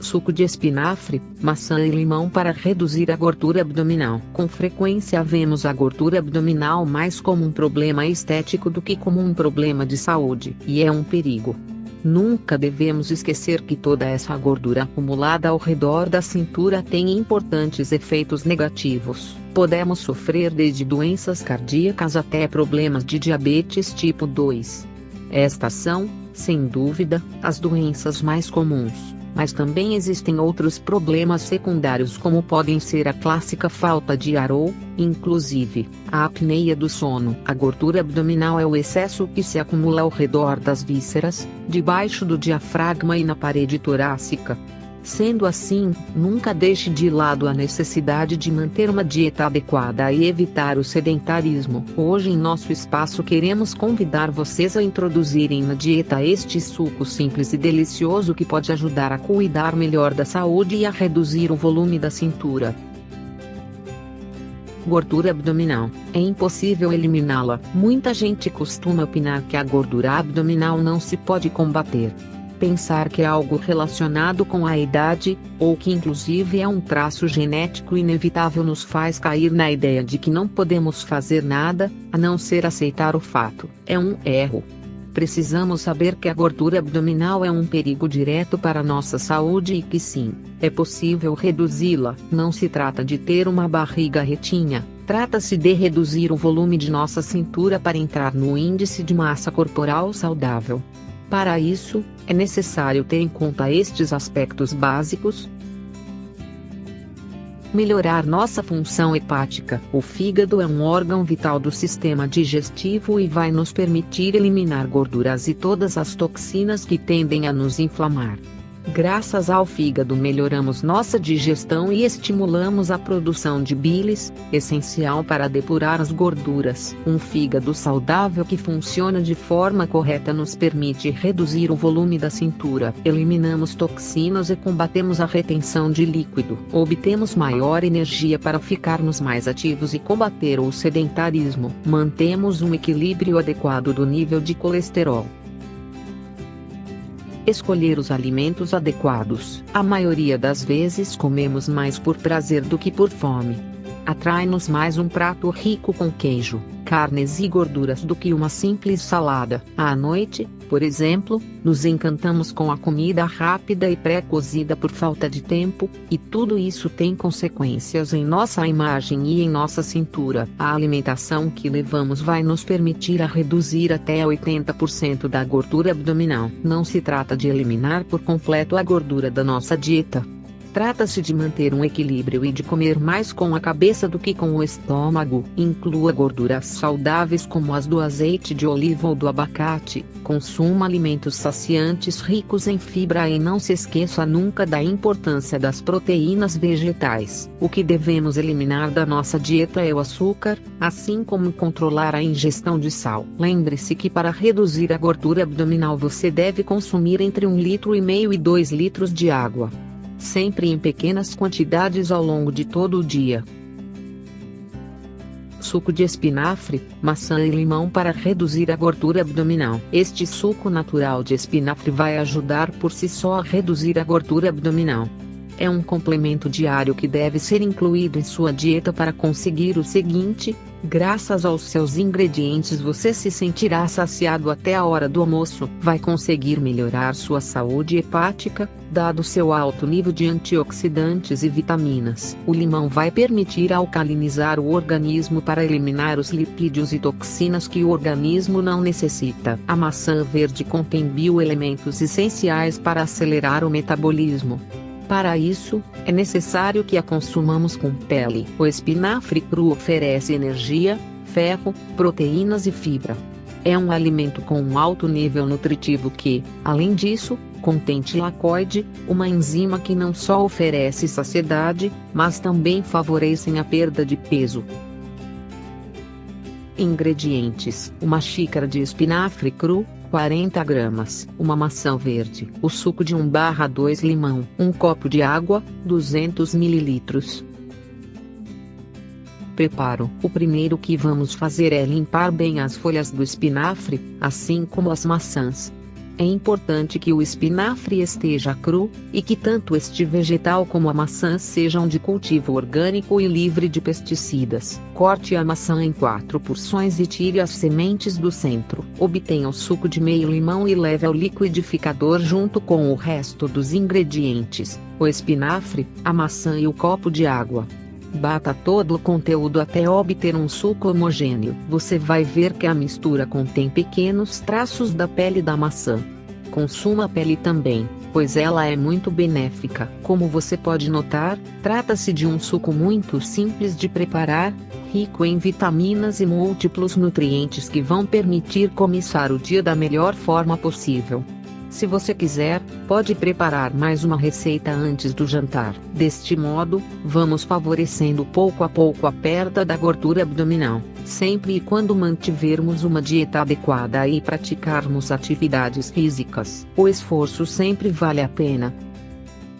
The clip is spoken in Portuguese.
suco de espinafre, maçã e limão para reduzir a gordura abdominal. Com frequência vemos a gordura abdominal mais como um problema estético do que como um problema de saúde, e é um perigo. Nunca devemos esquecer que toda essa gordura acumulada ao redor da cintura tem importantes efeitos negativos. Podemos sofrer desde doenças cardíacas até problemas de diabetes tipo 2. Estas são, sem dúvida, as doenças mais comuns. Mas também existem outros problemas secundários como podem ser a clássica falta de ar ou, inclusive, a apneia do sono. A gordura abdominal é o excesso que se acumula ao redor das vísceras, debaixo do diafragma e na parede torácica. Sendo assim, nunca deixe de lado a necessidade de manter uma dieta adequada e evitar o sedentarismo. Hoje em nosso espaço queremos convidar vocês a introduzirem na dieta este suco simples e delicioso que pode ajudar a cuidar melhor da saúde e a reduzir o volume da cintura. Gordura abdominal. É impossível eliminá-la. Muita gente costuma opinar que a gordura abdominal não se pode combater pensar que é algo relacionado com a idade, ou que inclusive é um traço genético inevitável nos faz cair na ideia de que não podemos fazer nada, a não ser aceitar o fato. É um erro. Precisamos saber que a gordura abdominal é um perigo direto para nossa saúde e que sim, é possível reduzi-la. Não se trata de ter uma barriga retinha, trata-se de reduzir o volume de nossa cintura para entrar no índice de massa corporal saudável. Para isso, é necessário ter em conta estes aspectos básicos. Melhorar nossa função hepática. O fígado é um órgão vital do sistema digestivo e vai nos permitir eliminar gorduras e todas as toxinas que tendem a nos inflamar. Graças ao fígado melhoramos nossa digestão e estimulamos a produção de bilis, essencial para depurar as gorduras. Um fígado saudável que funciona de forma correta nos permite reduzir o volume da cintura. Eliminamos toxinas e combatemos a retenção de líquido. Obtemos maior energia para ficarmos mais ativos e combater o sedentarismo. Mantemos um equilíbrio adequado do nível de colesterol. Escolher os alimentos adequados. A maioria das vezes comemos mais por prazer do que por fome. Atrai-nos mais um prato rico com queijo, carnes e gorduras do que uma simples salada. À noite, por exemplo, nos encantamos com a comida rápida e pré-cozida por falta de tempo, e tudo isso tem consequências em nossa imagem e em nossa cintura. A alimentação que levamos vai nos permitir a reduzir até 80% da gordura abdominal. Não se trata de eliminar por completo a gordura da nossa dieta, Trata-se de manter um equilíbrio e de comer mais com a cabeça do que com o estômago. Inclua gorduras saudáveis como as do azeite de oliva ou do abacate. Consuma alimentos saciantes ricos em fibra e não se esqueça nunca da importância das proteínas vegetais. O que devemos eliminar da nossa dieta é o açúcar, assim como controlar a ingestão de sal. Lembre-se que para reduzir a gordura abdominal você deve consumir entre 1 litro e meio e 2 litros de água sempre em pequenas quantidades ao longo de todo o dia. Suco de espinafre, maçã e limão para reduzir a gordura abdominal. Este suco natural de espinafre vai ajudar por si só a reduzir a gordura abdominal. É um complemento diário que deve ser incluído em sua dieta para conseguir o seguinte: graças aos seus ingredientes você se sentirá saciado até a hora do almoço. Vai conseguir melhorar sua saúde hepática, dado seu alto nível de antioxidantes e vitaminas. O limão vai permitir alcalinizar o organismo para eliminar os lipídios e toxinas que o organismo não necessita. A maçã verde contém bioelementos essenciais para acelerar o metabolismo. Para isso, é necessário que a consumamos com pele. O espinafre cru oferece energia, ferro, proteínas e fibra. É um alimento com um alto nível nutritivo que, além disso, contém tilacoide, uma enzima que não só oferece saciedade, mas também favorecem a perda de peso. Ingredientes: uma xícara de espinafre cru, 40 gramas, uma maçã verde, o suco de 1/2 limão, um copo de água, 200 ml. Preparo. O primeiro que vamos fazer é limpar bem as folhas do espinafre, assim como as maçãs. É importante que o espinafre esteja cru, e que tanto este vegetal como a maçã sejam de cultivo orgânico e livre de pesticidas. Corte a maçã em quatro porções e tire as sementes do centro. Obtenha o suco de meio limão e leve ao liquidificador junto com o resto dos ingredientes, o espinafre, a maçã e o copo de água. Bata todo o conteúdo até obter um suco homogêneo. Você vai ver que a mistura contém pequenos traços da pele da maçã. Consuma a pele também, pois ela é muito benéfica. Como você pode notar, trata-se de um suco muito simples de preparar, rico em vitaminas e múltiplos nutrientes que vão permitir começar o dia da melhor forma possível. Se você quiser, pode preparar mais uma receita antes do jantar. Deste modo, vamos favorecendo pouco a pouco a perda da gordura abdominal, sempre e quando mantivermos uma dieta adequada e praticarmos atividades físicas. O esforço sempre vale a pena,